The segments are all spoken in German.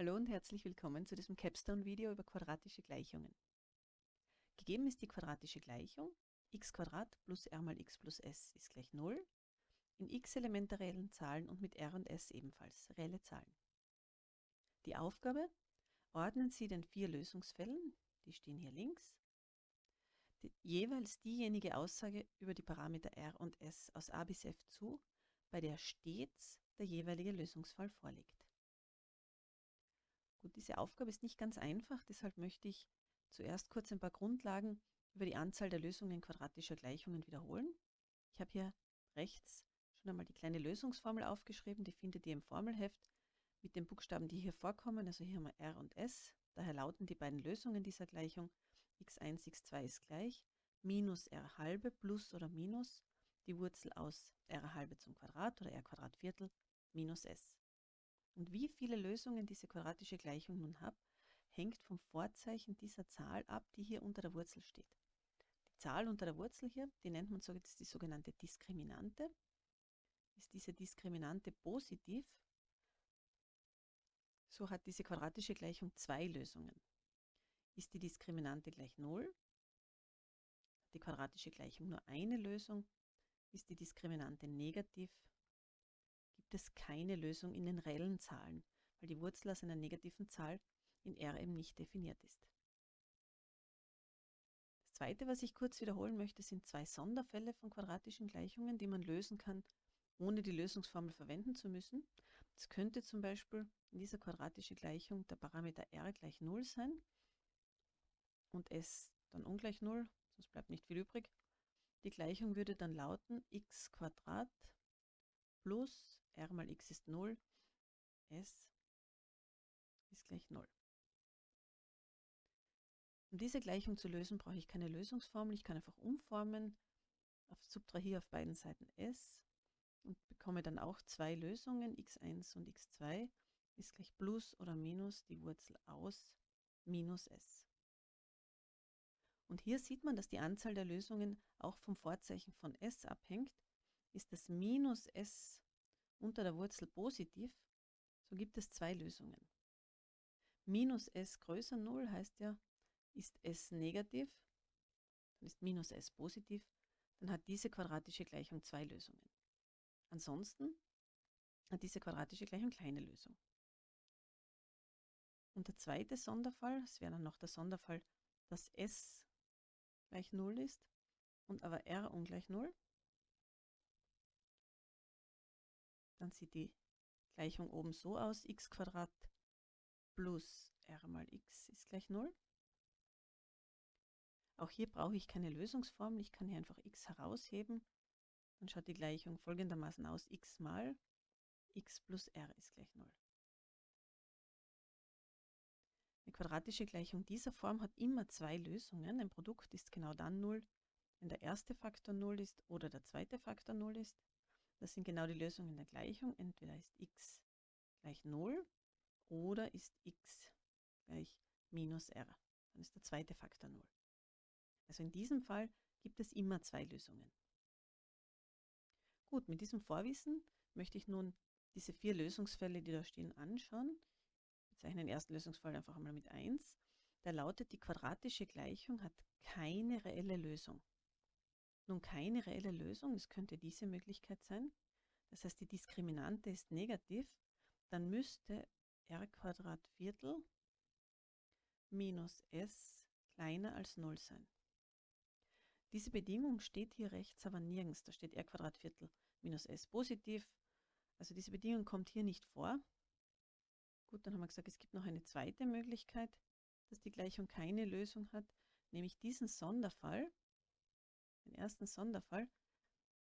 Hallo und herzlich willkommen zu diesem Capstone-Video über quadratische Gleichungen. Gegeben ist die quadratische Gleichung x plus r mal x plus s ist gleich 0 in x Elemente reellen Zahlen und mit r und s ebenfalls reelle Zahlen. Die Aufgabe, ordnen Sie den vier Lösungsfällen, die stehen hier links, die, jeweils diejenige Aussage über die Parameter r und s aus a bis f zu, bei der stets der jeweilige Lösungsfall vorliegt. Gut, diese Aufgabe ist nicht ganz einfach, deshalb möchte ich zuerst kurz ein paar Grundlagen über die Anzahl der Lösungen quadratischer Gleichungen wiederholen. Ich habe hier rechts schon einmal die kleine Lösungsformel aufgeschrieben, die findet ihr im Formelheft mit den Buchstaben, die hier vorkommen, also hier haben wir r und s. Daher lauten die beiden Lösungen dieser Gleichung x1, x2 ist gleich minus r halbe plus oder minus die Wurzel aus r halbe zum Quadrat oder r Quadrat Viertel minus s. Und wie viele Lösungen diese quadratische Gleichung nun hat, hängt vom Vorzeichen dieser Zahl ab, die hier unter der Wurzel steht. Die Zahl unter der Wurzel hier, die nennt man so, ist die sogenannte Diskriminante. Ist diese Diskriminante positiv, so hat diese quadratische Gleichung zwei Lösungen. Ist die Diskriminante gleich 0, hat die quadratische Gleichung nur eine Lösung. Ist die Diskriminante negativ, gibt es keine Lösung in den reellen Zahlen, weil die Wurzel aus einer negativen Zahl in R eben nicht definiert ist. Das zweite, was ich kurz wiederholen möchte, sind zwei Sonderfälle von quadratischen Gleichungen, die man lösen kann, ohne die Lösungsformel verwenden zu müssen. Es könnte zum Beispiel in dieser quadratischen Gleichung der Parameter r gleich 0 sein und s dann ungleich 0, sonst bleibt nicht viel übrig. Die Gleichung würde dann lauten x plus r mal x ist 0, s ist gleich 0. Um diese Gleichung zu lösen, brauche ich keine Lösungsformel. Ich kann einfach umformen, auf subtrahiere auf beiden Seiten s und bekomme dann auch zwei Lösungen, x1 und x2 ist gleich plus oder minus die Wurzel aus minus s. Und hier sieht man, dass die Anzahl der Lösungen auch vom Vorzeichen von s abhängt. Ist das minus s unter der Wurzel positiv, so gibt es zwei Lösungen. Minus s größer 0 heißt ja, ist s negativ, dann ist minus s positiv, dann hat diese quadratische Gleichung zwei Lösungen. Ansonsten hat diese quadratische Gleichung keine Lösung. Und der zweite Sonderfall, es wäre dann noch der Sonderfall, dass s gleich 0 ist und aber r ungleich 0, Dann sieht die Gleichung oben so aus, x plus r mal x ist gleich 0. Auch hier brauche ich keine Lösungsformel, ich kann hier einfach x herausheben. Dann schaut die Gleichung folgendermaßen aus, x mal x plus r ist gleich 0. Eine quadratische Gleichung dieser Form hat immer zwei Lösungen. Ein Produkt ist genau dann 0, wenn der erste Faktor 0 ist oder der zweite Faktor 0 ist. Das sind genau die Lösungen der Gleichung. Entweder ist x gleich 0 oder ist x gleich minus r. Dann ist der zweite Faktor 0. Also in diesem Fall gibt es immer zwei Lösungen. Gut, mit diesem Vorwissen möchte ich nun diese vier Lösungsfälle, die da stehen, anschauen. Wir zeichnen den ersten Lösungsfall einfach einmal mit 1. Der lautet, die quadratische Gleichung hat keine reelle Lösung nun keine reelle Lösung, es könnte diese Möglichkeit sein, das heißt die Diskriminante ist negativ, dann müsste r Quadrat Viertel minus s kleiner als 0 sein. Diese Bedingung steht hier rechts aber nirgends. Da steht r Quadrat Viertel minus s positiv. Also diese Bedingung kommt hier nicht vor. Gut, dann haben wir gesagt, es gibt noch eine zweite Möglichkeit, dass die Gleichung keine Lösung hat, nämlich diesen Sonderfall, den ersten Sonderfall.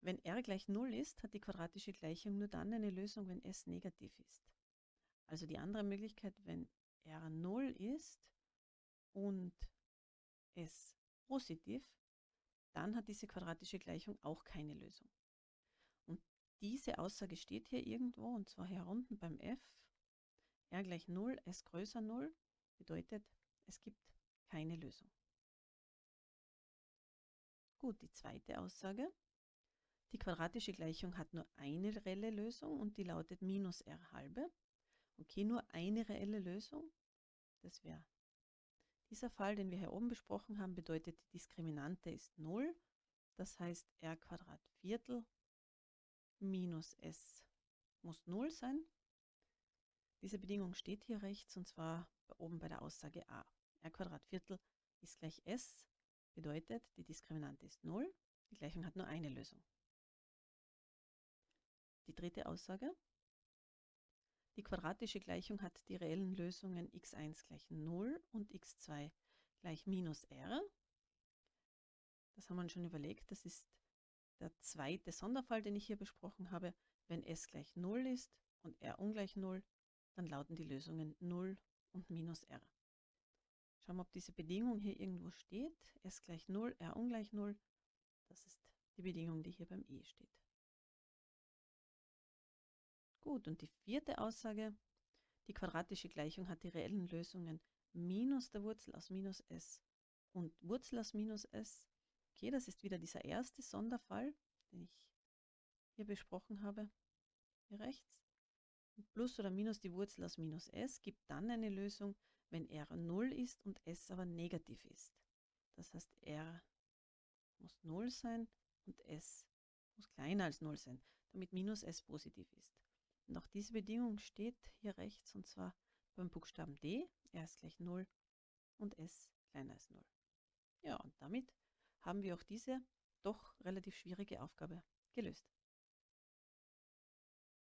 Wenn r gleich 0 ist, hat die quadratische Gleichung nur dann eine Lösung, wenn s negativ ist. Also die andere Möglichkeit, wenn r 0 ist und s positiv, dann hat diese quadratische Gleichung auch keine Lösung. Und diese Aussage steht hier irgendwo, und zwar hier unten beim f. r gleich 0, s größer 0 bedeutet, es gibt keine Lösung. Gut, die zweite Aussage. Die quadratische Gleichung hat nur eine reelle Lösung und die lautet minus r halbe. Okay, nur eine reelle Lösung. Das wäre dieser Fall, den wir hier oben besprochen haben, bedeutet, die Diskriminante ist 0. Das heißt, r Viertel minus s muss 0 sein. Diese Bedingung steht hier rechts und zwar oben bei der Aussage a. r Viertel ist gleich s, bedeutet, die Diskriminante ist 0. Die Gleichung hat nur eine Lösung. Die dritte Aussage. Die quadratische Gleichung hat die reellen Lösungen x1 gleich 0 und x2 gleich minus r. Das haben wir uns schon überlegt. Das ist der zweite Sonderfall, den ich hier besprochen habe. Wenn s gleich 0 ist und r ungleich 0, dann lauten die Lösungen 0 und minus r. Schauen wir, ob diese Bedingung hier irgendwo steht. s gleich 0, r ungleich 0. Das ist die Bedingung, die hier beim e steht. Gut, und die vierte Aussage, die quadratische Gleichung hat die reellen Lösungen minus der Wurzel aus minus s und Wurzel aus minus s. Okay, das ist wieder dieser erste Sonderfall, den ich hier besprochen habe, hier rechts. Plus oder minus die Wurzel aus minus s gibt dann eine Lösung, wenn r 0 ist und s aber negativ ist. Das heißt, r muss 0 sein und s muss kleiner als 0 sein, damit minus s positiv ist. Und auch diese Bedingung steht hier rechts und zwar beim Buchstaben D, R ist gleich 0 und S kleiner als 0. Ja, und damit haben wir auch diese doch relativ schwierige Aufgabe gelöst.